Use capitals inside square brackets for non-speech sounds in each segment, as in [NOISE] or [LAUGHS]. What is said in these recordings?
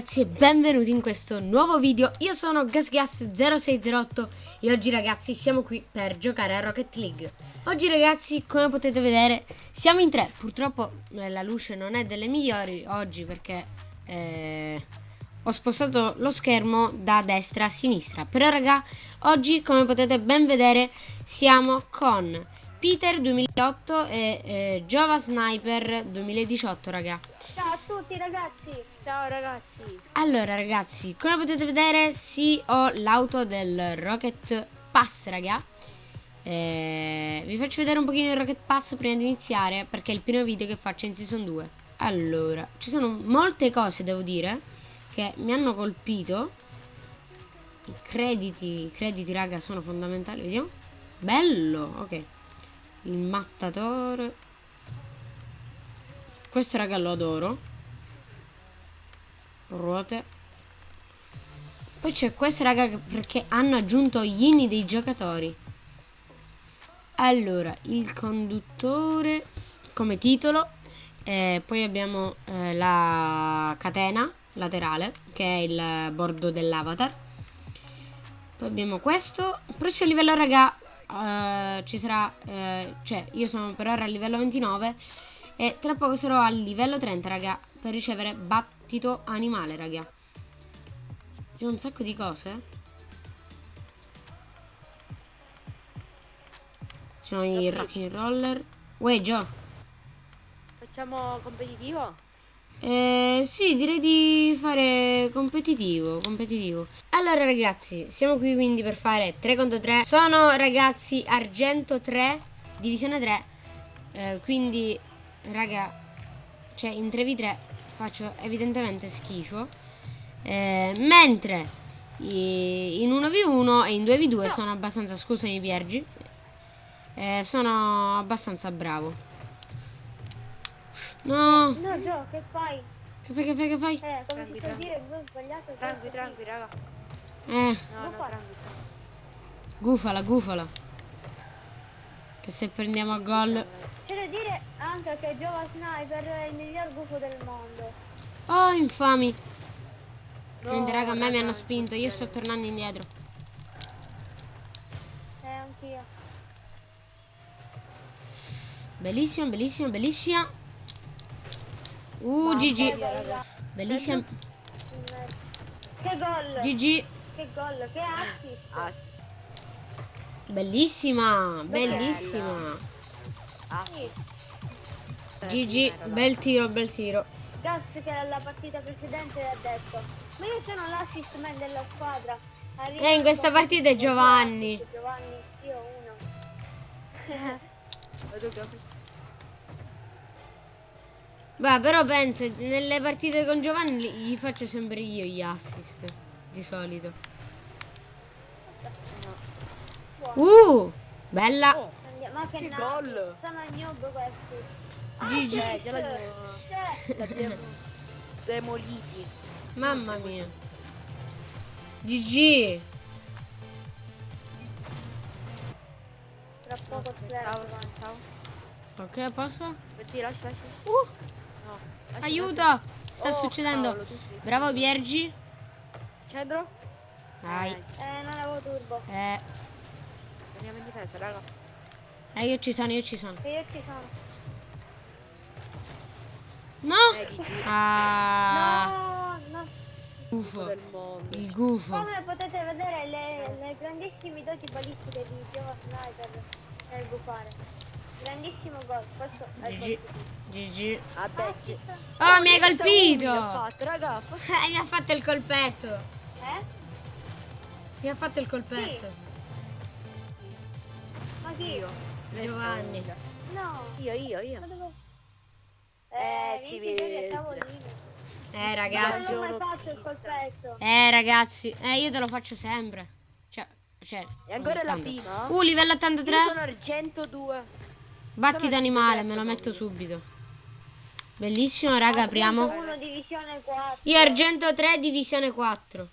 ragazzi e benvenuti in questo nuovo video. Io sono GasGas0608 e oggi ragazzi siamo qui per giocare a Rocket League. Oggi ragazzi come potete vedere siamo in tre. Purtroppo eh, la luce non è delle migliori oggi perché eh, ho spostato lo schermo da destra a sinistra. Però raga oggi come potete ben vedere siamo con Peter 2008 e eh, Jova Sniper 2018 raga. Ciao a tutti ragazzi. Ciao ragazzi. Allora ragazzi come potete vedere sì ho l'auto del Rocket Pass raga. Eh, Vi faccio vedere un pochino il Rocket Pass prima di iniziare Perché è il primo video che faccio in Season 2 Allora ci sono molte cose devo dire Che mi hanno colpito. I crediti, i crediti raga sono fondamentali Vediamo. Bello ok. Il mattatore. Questo raga lo adoro ruote. Poi c'è questo raga perché hanno aggiunto gli inni dei giocatori. Allora il conduttore come titolo eh, poi abbiamo eh, la catena laterale che è il bordo dell'avatar. Poi abbiamo questo. Prossimo livello raga uh, ci sarà, uh, cioè io sono per ora a livello 29 e tra poco sarò a livello 30 raga per ricevere battito animale raga. C'è un sacco di cose. Ci sono i rocking roller. Uè Gio. Facciamo competitivo? Eh, sì, direi di fare competitivo, competitivo. Allora ragazzi, siamo qui quindi per fare 3 contro 3. Sono ragazzi argento 3, divisione 3. Eh, quindi, raga, cioè in 3v3 faccio evidentemente schifo. Eh, mentre in 1v1 e in 2v2 sono abbastanza, scusami Piergi, eh, sono abbastanza bravo. No. No, Gio, che fai? Che fai, che fai, che fai? Eh, come tranqui, ti so dire, ho sbagliato. Tranqui, tranqui, raga. Eh. No, no, tranqui. Gufala, gufala. Che se prendiamo a gol... C'è da dire anche che Giova Sniper è il miglior gufo del mondo. Oh, infami. No, Niente, raga, a me mi hanno spinto. Io sto tornando indietro. Eh, anch'io. Bellissima, bellissima, bellissima. Uh, GG. Bellissima. Che gol! GG. Che gol, che assist! Bellissima, bellissima. Ah. Sì. GG, bel tiro, bel tiro. Gas che alla partita precedente ha detto Ma io sono l'assist man della squadra Arriva Eh, in questa partita è Giovanni. Giovanni, io uno [LAUGHS] Beh, però pensa, nelle partite con Giovanni gli faccio sempre io gli assist. Di solito. Uh, bella. Oh, ma che, Che gol! Sono noob questi GG. Eh, già l'abbiamo Cioè, l'abbiamo [LAUGHS] demoliti. Mamma mia. GG. tra poco Ciao, ciao. Ok, posto? Metti, lascia, lascia. Uh, No. lascia, aiuto. lascia. Sta Oh, succedendo. cavolo, Bravo Piergi. Centro? Dai. Eh, non avevo turbo Eh, Andiamo in difesa, raga. Eh, io ci sono, io ci sono. Io ci sono No. Eh. Ah, No, no gufo. Il gufo. Come potete vedere le, le grandissime doti balistiche di Giova Sniper nel buffare Grandissimo gol Questo è il GG. gol GG. Vabbè, ci- Oh, mi hai colpito. fatto, raga. [LAUGHS] fa- mi ha fatto il colpetto. Eh? Mi ha fatto il colpetto. Ma chi? Io. Giovanni. No Io, io, io. Eh, Eh, si minchia, vede. Eh, Non ragazzi. mai fatto il colpetto Eh, ragazzi. Eh, io te lo faccio sempre. Cioè, cioè. E ancora la prima? Uh, livello Io 83. sono argento 2. Battito sono animale, argento me lo metto subito. Bellissimo, raga, apriamo. 1 divisione 4 Io argento 3, divisione 4.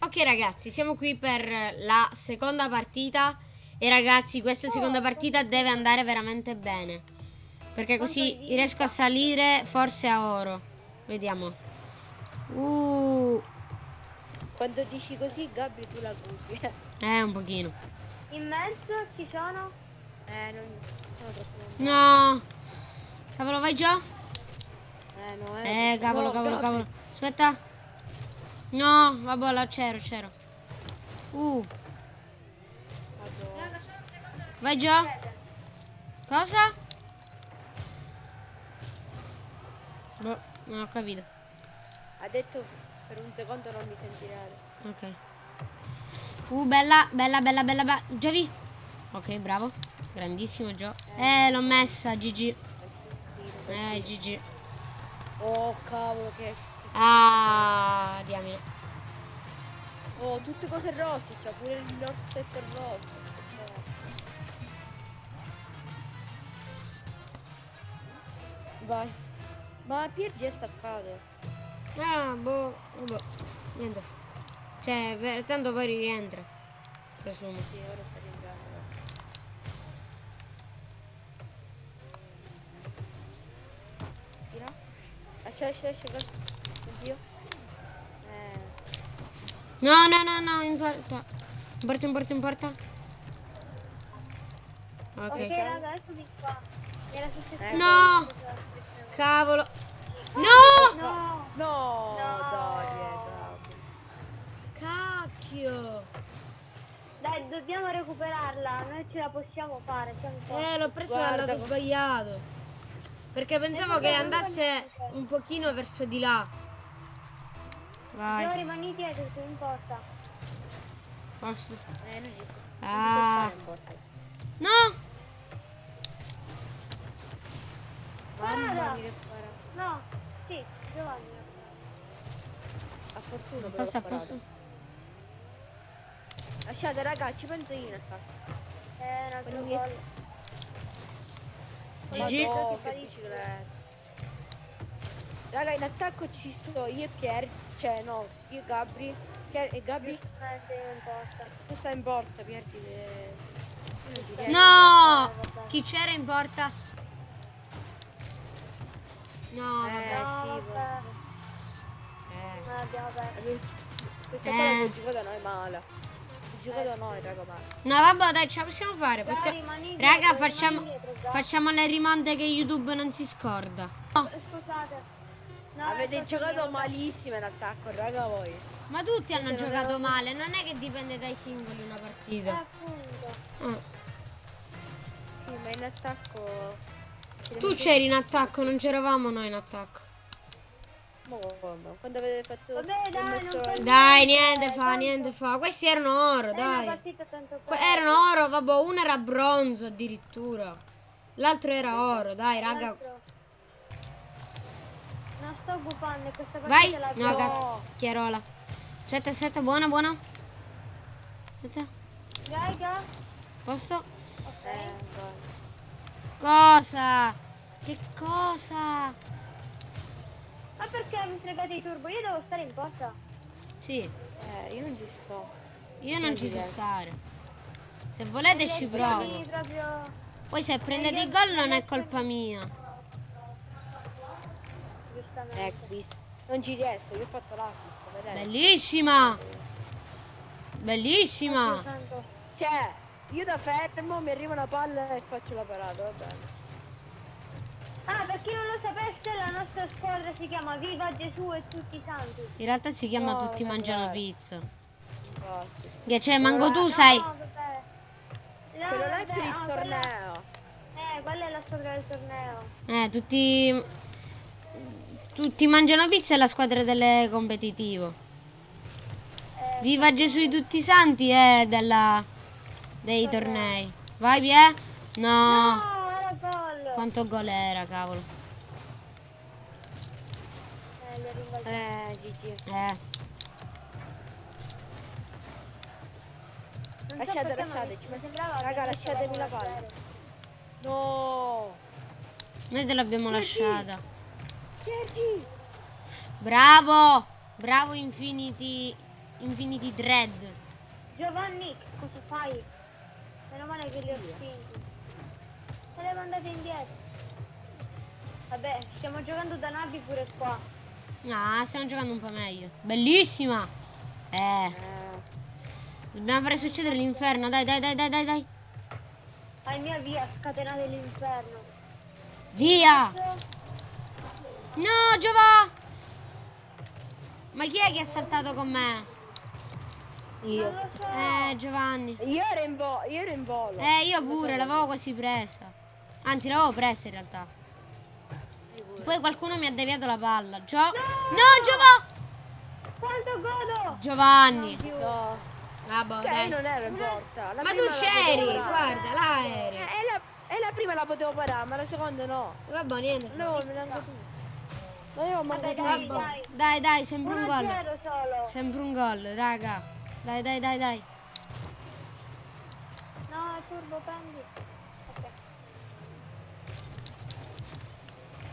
Ok, ragazzi, siamo qui per la seconda partita. E ragazzi, questa seconda partita deve andare veramente bene. Perché così riesco a salire forse a oro. Vediamo. Uh, Quando dici così, Gabri, tu la gubi. [LAUGHS] eh, un pochino. In mezzo ci sono. eh, non sono troppo lontano. No. Cavolo, vai già? Eh, no, Eh, cavolo, no, cavolo, cavolo. Aspetta. No, vabbè, là c'ero, c'ero. Uh. Vai già? Cosa? Boh, non ho capito. Ha detto per un secondo non mi sentirai. Ok. Uh, bella, bella, bella, bella, bella. Già vi? Ok, bravo. Grandissimo Gio. Eh, l'ho messa, GG. Eh, GG. Oh, cavolo, che... Ah, diamine. Oh, tutte cose rossi, c'ha pure il rossetto rosso. Vai. Ma Piergi è staccato. Ah, boh, boh. Niente. Cioè, per- tanto poi rientra. Presumo. Sì, ora sta rientrando. Tira. Lascia, lascia, lascia. Oddio. Eh. No, no, no, no, in porta. In porta, in porta, in porta. Ok, Ok. raga, eccomi qua. Era successo. No! Cavolo. No! No! No, No. dai, dai. Cacchio. Dai, dobbiamo recuperarla. Noi ce la possiamo fare. Eh, l'ho preso Guarda dal lato co- sbagliato. Perché pensavo che andasse un pochino verso di là. Vai. rimani dietro, tu in porta. Posso? Eh, non ci sto. Ah. Non. No! Mamma Guarda. No, sì, Giovanni. A fortuna però sparato. posto. Lasciate raga, ci penso io in attacco. Eh, un altro Quello gol. GG. Bicicletta. Raga, in attacco ci sto io e Pier, cioè no, io e Gabri. Pier e Gabri, Giustamente in porta. tu stai in porta, Pier ti deve... No! Eh. Chi c'era in porta? No, Eh, vabbè. No, sì, vabbè. Eh. Non abbiamo perso. Questa Eh. qua l'abbiamo giocata noi male. L'abbiamo giocato noi, raga, male. No, vabbè, dai, ce la possiamo fare. Possiamo- dietro, Raga, facciamo, dietro, facciamo le rimonte che YouTube non si scorda. No, Scusate. No, Avete giocato mia. malissimo in attacco, raga, voi. ma tutti hanno non giocato male, non è che dipende dai singoli una Eh, partita. appunto. Ah. Sì, ma in attacco... Tu c'eri in attacco, non c'eravamo noi in attacco. Quando avete fatto... Vabbè, dai, messo Dai, niente fa, tanto- niente fa. Questi erano oro, dai. erano oro, vabbè, uno era bronzo addirittura. L'altro era oro, dai, raga. Non sto occupando questa partita Vai. la No, cazzo. Chiarola. Aspetta, aspetta, buona, buona. Aspetta, Raga, posto. ok. Eh. Cosa? Che cosa? Ma perché mi fregate i turbo? Io devo stare in porta. Sì, Eh, io non ci sto. io non ci so stare. Se volete ci provo. Proprio Poi se prendete il gol non è colpa mia. giustamente. Ecco. Non ci riesco, io ho fatto l'assist, vedete? Bellissima. Bellissima. Santo. Cioè, io da fermo mi arriva una palla e faccio la parata, va bene. Ah, per chi non lo sapesse, la nostra squadra si chiama Viva Gesù e tutti i santi. In realtà si chiama No, Tutti mangiano pizza. Infatti. Che cioè, manco tu No, sai. vabbè. No, Quello là è per il ah, quella- torneo. Eh, quella è la squadra del torneo. Eh, tutti. Tutti mangiano pizza è la squadra delle competitivo. Eh, Viva Gesù di tutti i santi è della. Dei tornei. Vai, Pie? No. no, era gol. Quanto gol era, cavolo. Eh. Eh, GG. Eh. Non so Lasciate, ma lasciateci. Mi sembrava Raga, lasciatemi la palla. No! Noi te l'abbiamo lasciata. Sergi! Bravo! Bravo Infinity. Infinity Dread. Giovanni, cosa fai? Meno male che li ho spinti. Se le mandate indietro. Vabbè, stiamo giocando da navi pure qua. Ah, stiamo giocando un po' meglio. Bellissima! Eh, Eh, dobbiamo fare succedere l'inferno. Dai, dai, dai, dai, dai, dai. Al mia via, scatenate l'inferno. Via! No, Giova! Ma chi è che ha saltato con me? Io. Eh, Giovanni. Io ero in, vo- io ero in volo. Eh, io pure, l'avevo quasi presa. Anzi, l'avevo presa in realtà. Poi qualcuno mi ha deviato la palla. Gio... No, Giova! Quanto godo! Giovanni. Più. Ah, boh, Cioè, non ero in porta. La Ma tu c'eri, guarda, là Eh, eri. e, la, e la prima la potevo parare, ma la seconda no. Vabbè, niente. Non avevo neanche tu. Vabbè, dai, dai. Dai, dai, sembra un gol. 1-0 solo. Sembra un gol, raga. Dai, dai, dai, dai. No, è turbo, prendi. Ok.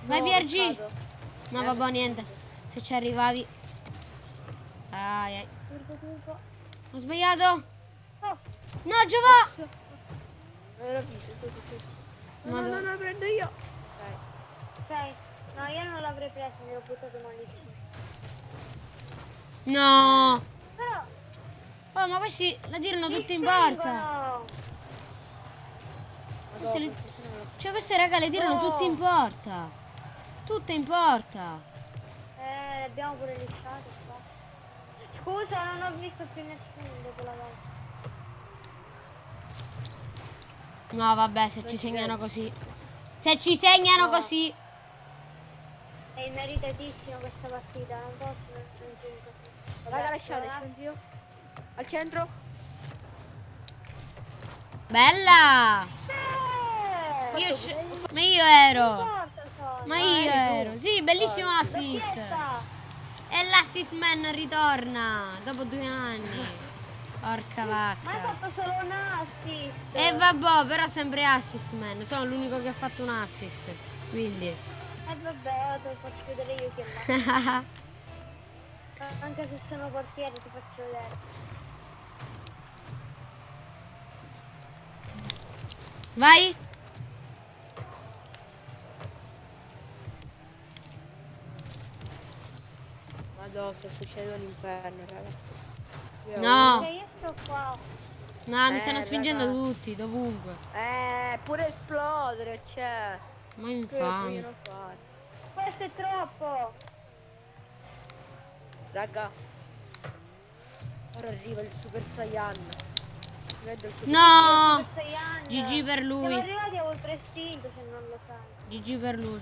Vai, No, peccato. No, vabbè, niente. Se ci arrivavi. Ai, ai. Turbo, turbo. Ho sbagliato. Oh, No, Giova! Tu. No, no, no, la prendo io. Dai. ok. No, io non l'avrei preso, mi ho buttato malissimo. No. Oh, ma questi la tirano tutti in porta. Queste le- Cioè, queste raga le tirano No. tutte in porta. Tutte in porta. Eh, le abbiamo pure lisciate qua. Scusa, non ho visto più nessuno dopo la volta. No, vabbè, se Non ci segnano credo. così. Se ci segnano No. così. È meritatissimo questa partita, non posso non così. Raga, Vabbè, lasciate, Al centro. Bella! Eh, Io. Ma io ero. Ma io ero. Sì, bellissimo assist. E l'assist man ritorna dopo due anni. Porca Ma hai vacca. fatto solo un assist. E vabbè, però sempre assist man. Sono l'unico che ha fatto un assist. Quindi. Eh vabbè, te lo faccio vedere io è là. [LAUGHS] Anche se sono portiere ti faccio vedere. Vai. Madonna, sta succedendo l'inferno, raga. Io- No. Cioè, io sto qua. No, mi Eh, stanno spingendo raga. tutti, dovunque. Eh, pure esplodere, c'è. Ma Che infame. vogliono fare? Questo è troppo. Raga. Ora arriva il Super Saiyan. Vedo il Super No. GG per Siamo lui. arrivati a oltre istinto se non lo sai. GG per lui.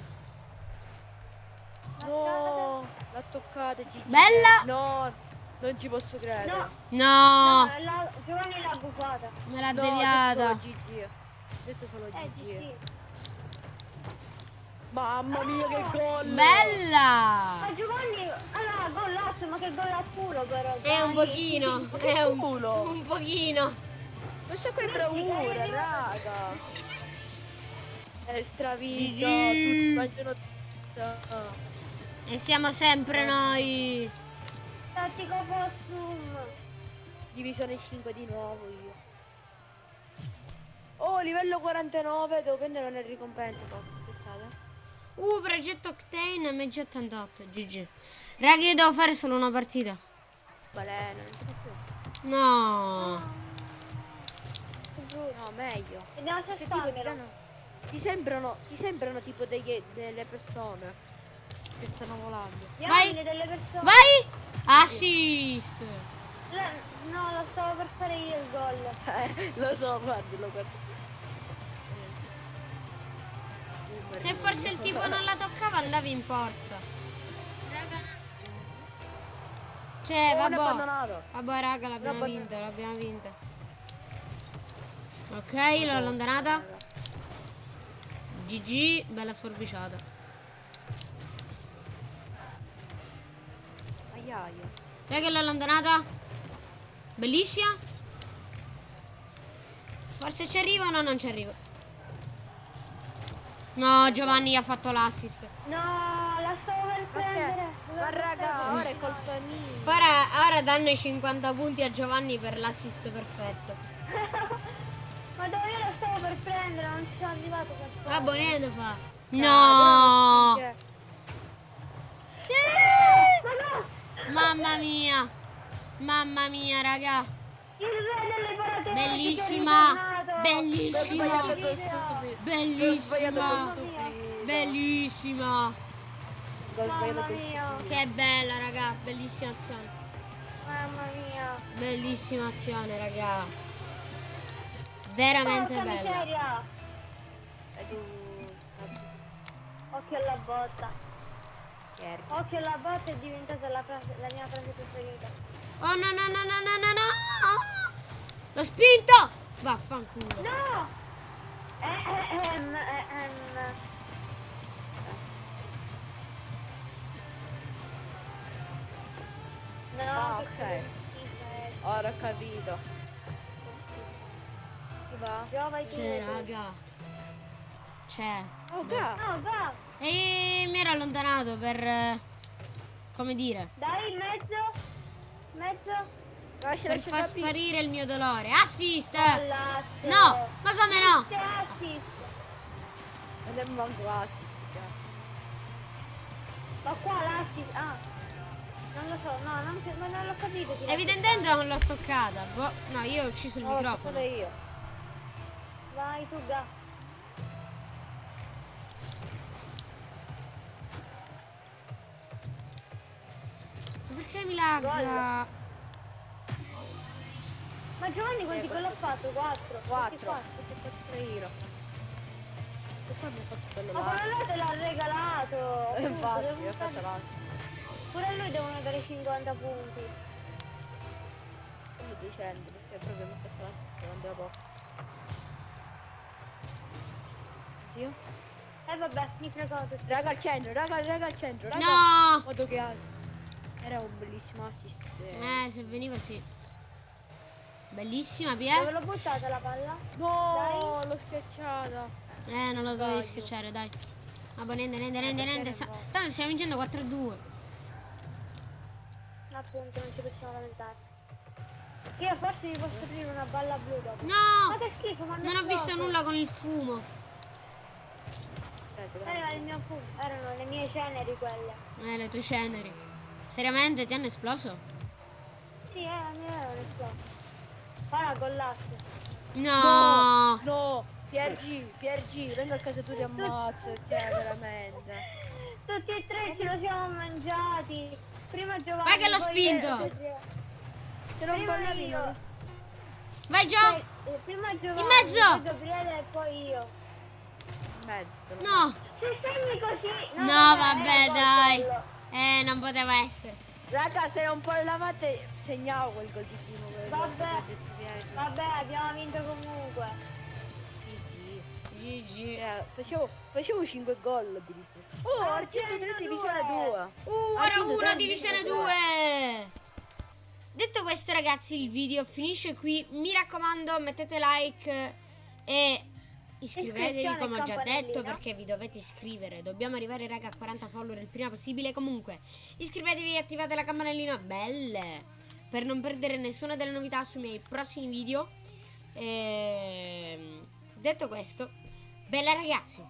No, l'ha toccata Gigi. Bella. No, non ci posso credere. No, No, no, la- Giovanni l'ha buffata. me l'ha No, deviata. Detto solo Gigi. Detto solo Eh, Gigi. GG. Mamma mia che gol! Bella. Ma Giovanni, allora, gollazzo, ma che gol al culo però. È un pochino, [LAUGHS] che è un, culo. un pochino. Questa qua è bravura, raga. È tutti mangiano pizza. E siamo sempre noi. Tattico possum. Divisione 5 di nuovo io. Oh, livello 49, devo prendere una ricompensa. Uh, progetto Octane MG88. GG. Raga, io devo fare solo una partita. Balena, non c'è più. No. No, meglio. Di però. piano- Ti sembrano, ti sembrano tipo degli- delle persone che stanno volando. Vai. delle persone. Vai. Assist. La- No, lo stavo per fare io il gol. Eh, lo so, guardi, lo guardo. Se forse il tipo non la toccava andavi in porta. Raga. Cioè, Oh, vabbè. abbandonato. Vabbè, raga, l'abbiamo vinta, l'abbiamo vinta. Ok, l'ho allontanata. GG, bella sforbiciata. Aiaia. Raga, l'ho allontanata. Bellissima. Forse ci arriva o no? Non ci arriva. No, Giovanni ha fatto l'assist. No, la stavo per prendere. Ma, ma raga, ora è colpa mia. Ora, ora danno i 50 punti a Giovanni per l'assist perfetto. [LAUGHS] Ma dove io la stavo per prendere, non ci sono arrivato per. Ah, Boneto fa. Dai, No. però- Sì! Mamma mia. Mamma mia, raga. Il re delle parate Bellissima. Bellissima. Bellissima. Bellissima. Che bella, raga. Bellissima azione. Mamma mia. Bellissima azione, raga. Veramente Porca bella. miseria. Tu... Occhio alla botta. Occhio alla botta è diventata la, frase- la mia frase preferita. Oh no no no no no no no! L'ho spinto! Vaffanculo. No! Ehm, ehm. No, Ah, ok. Ora ho capito. Chi va? Giova i C'è, piedi. raga. C'è. Oh, ga. No, va! E mi ero allontanato per... eh, Come dire? Dai, in mezzo! Mezzo! Lascia, Per lascia far capire. sparire il mio dolore. Assist! All'asso! No! Ma come no? Assist! Non è manco assist. già. Ma qua l'assist... Ah! Non lo so, no, non, non l'ho capito. Evidentemente non l'ho toccata. Boh, No, io ho ucciso il No, microfono. io. Vai tu, Ga. Ma Perché mi lagga? Ma Giovanni quanti Eh, gol ha fatto? 4. 4. Ho fatto io. E poi mi ha fatto quello Ma là. quello te l'ha regalato. Eh, Infatti, devo fatto stare- l'altro. Pure a lui devono dare 50 punti. Quello 200 perché proprio mi ha fatto l'assist quando era poco. Zio? E vabbè, mi fregavo tutto. Raga al centro, raga, raga al centro, raga. No! Modo che ha- Era un bellissimo assist. Eh, se veniva sì. Bellissima, Dove Pier. l'ho buttata la palla? No, l'ho schiacciata. Eh, non la dovevi schiacciare, dai. Ma boh, niente, niente, niente, niente. Tanto stiamo vincendo 4-2. Appunto, non ci possiamo lamentare. Io forse mi posso aprire una balla blu dopo. Ma No! che schifo, ma Non ho visto nulla con il fumo. Era il mio fumo, erano le mie ceneri quelle. Eh, le tue ceneri. Seriamente, ti hanno esploso? Sì, eh, mi erano esploso. Ora con l'asso. No! No, Piergi, Piergi, vengo a casa tua ti ammazzo, cioè veramente. Tutti e tre ce lo siamo mangiati. Prima Giovanni. Vai che l'ho spinto. Se non parlavi io. Vai, Gio! Eh, prima Giovanni. mezzo. Poi Gabriele e poi io. in mezzo. No! Se segni così. No, era vabbè, gol dai. Eh, non poteva essere. Raga, se non parlavate segnavo quel gol di primo. Vabbè. Vabbè, abbiamo vinto comunque. GG. Eh, facevo, facevo 5 gol addirittura. Oh, Argento 3 102. divisione 2. Uh, ora Argento 1, tre, divisione divisione 2. Detto questo, ragazzi, il video finisce qui. Mi raccomando, mettete like e iscrivetevi, come ho già detto, perché vi dovete iscrivere. Dobbiamo arrivare, raga, a 40 follower il prima possibile. Comunque, iscrivetevi e attivate la campanellina. Belle! Per non perdere nessuna delle novità sui miei prossimi video. Ehm, detto questo, bella ragazzi!